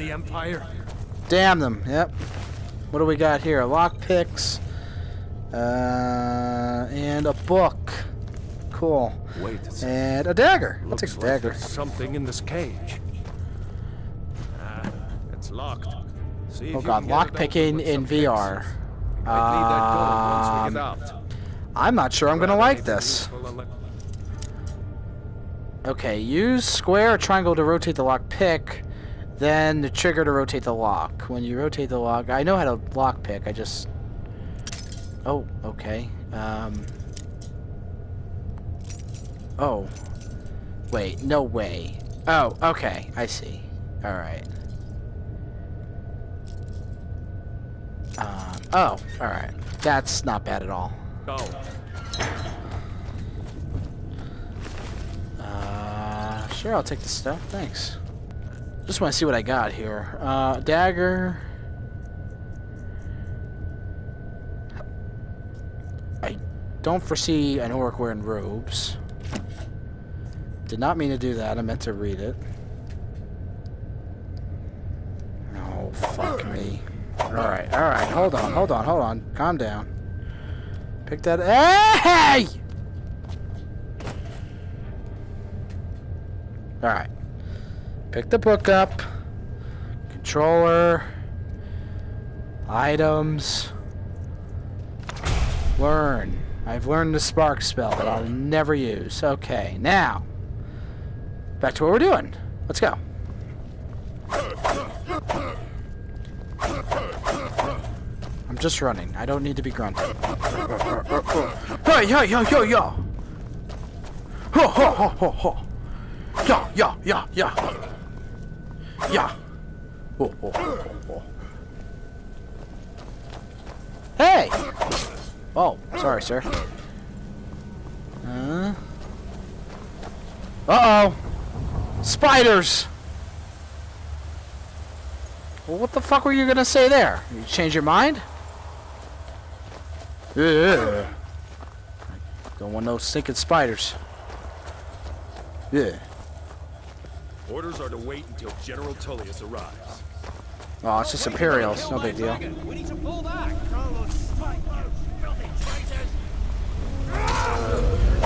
the Empire. Damn them. Yep. What do we got here? Lock picks. Uh, and a book. Cool. Wait a. And a dagger. Looks take like dagger. there's something in this cage. Ah, it's locked. See Oh god, lock picking in VR. fixes. Might need that gold once we Um. I'm not sure I'm gonna like this. useful and let- Okay, use square or triangle to rotate the lock pick, then the trigger to rotate the lock. When you rotate the lock, I know how to lock pick, I just... Oh, okay. Um... Oh. Wait, no way. Oh, okay, I see. Alright. Um, oh, alright. That's not bad at all. Go. Uh, sure, I'll take the stuff. Thanks. Just want to see what I got here. Uh, dagger. I don't foresee an orc wearing robes. Did not mean to do that. I meant to read it. Oh, fuck me. Alright, alright. Hold on, hold on, hold on. Calm down. Pick that. Hey! Alright. Pick the book up. Controller. Items. Learn. I've learned the spark spell that I'll never use. Okay, now. Back to what we're doing. Let's go. I'm just running. I don't need to be grunting. Hey, yo, yo, yo, yo! Ho, ho, ho, ho, ho! Yeah, yeah, yeah, yeah. Yeah. Oh, oh, oh, oh. Hey! Oh, sorry, sir. Uh. Uh-oh. Spiders! Well, what the fuck were you gonna say there? You change your mind? Yeah. Don't want no stinking spiders. Yeah. Orders are to wait until General Tullius arrives. Oh, it's just Imperials. No big deal. We need to pull back.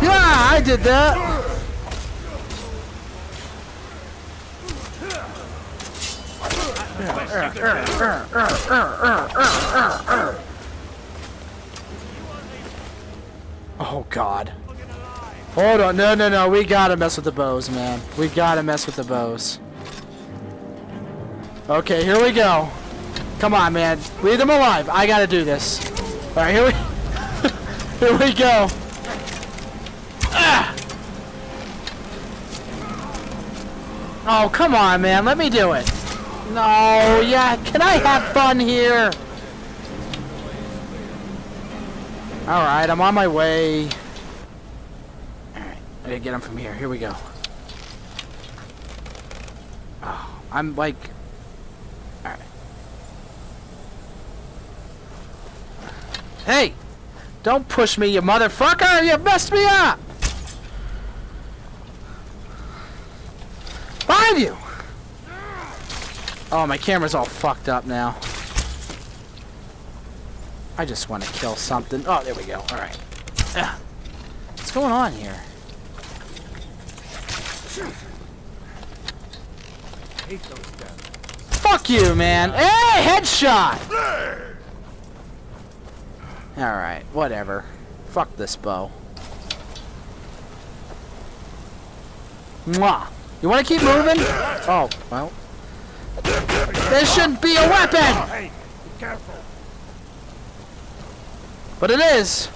Yeah, I did that. Oh God. Hold on, no, no, no. We gotta mess with the bows, man. We gotta mess with the bows. Okay, here we go. Come on, man. Leave them alive. I gotta do this. All right, here we, here we go. Ah! Oh, come on, man. Let me do it. No, yeah. Can I have fun here? Alright, I'm on my way. Alright, I gotta get him from here. Here we go. Oh, I'm like... Alright. Hey! Don't push me, you motherfucker! You messed me up! Behind you! Oh, my camera's all fucked up now. I just want to kill something. Oh, there we go. All right. Ugh. What's going on here? Hate those guys. Fuck you, man. Hey, headshot! Alright, whatever. Fuck this bow. Mwah. You want to keep moving? Oh, well. This shouldn't be a weapon! Hey, be careful. But it is.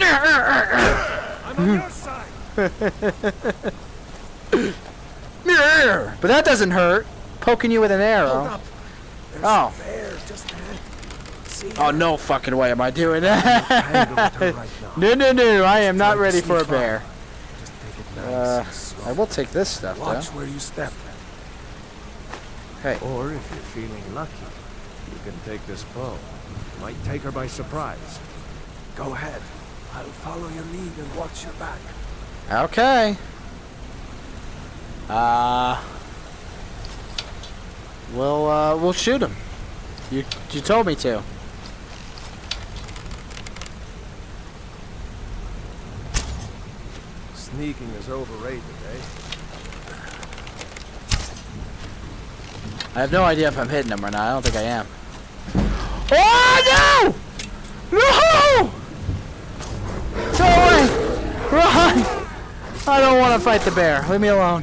I'm on your side. But that doesn't hurt. Poking you with an arrow. Up. Oh. just Oh, no fucking way am I doing that. Tangled with her right no, no, no. I am not ready for a bear. Just take it nice Uh. I will take this stuff, Watch though. where you step. Hey. Or if you're feeling lucky, you can take this bow. Might take her by surprise. Go ahead. I'll follow your lead and watch your back. Okay. Uh. we'll uh, we'll shoot him. You you told me to. Sneaking is overrated, eh? I have no idea if I'm hitting him or not. I don't think I am. Oh no! No! Go! Run! I don't want to fight the bear. Leave me alone.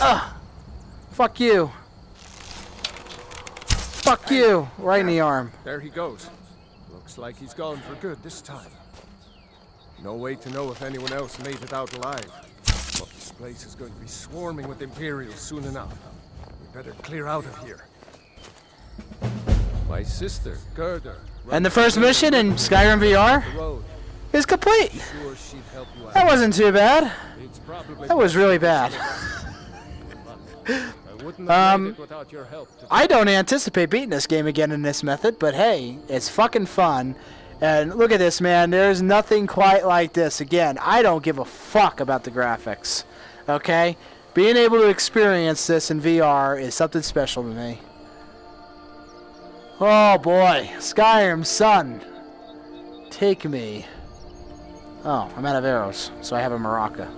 Ah. Fuck you. Fuck you. Right in the arm. There he goes. Looks like he's gone for good this time. No way to know if anyone else made it out alive. But this place is going to be swarming with Imperials soon enough. We better clear out of here. My sister, Gerdur. And the first mission in Skyrim VR is complete. Sure she'd help you out. That wasn't too bad. That was really bad. I Um, I don't anticipate beating this game again in this method, but hey, it's fucking fun. And look at this, man. There's nothing quite like this. Again, I don't give a fuck about the graphics. Okay? Being able to experience this in VR is something special to me. Oh boy. Skyrim, son. Take me. Oh, I'm out of arrows, so I have a maraca.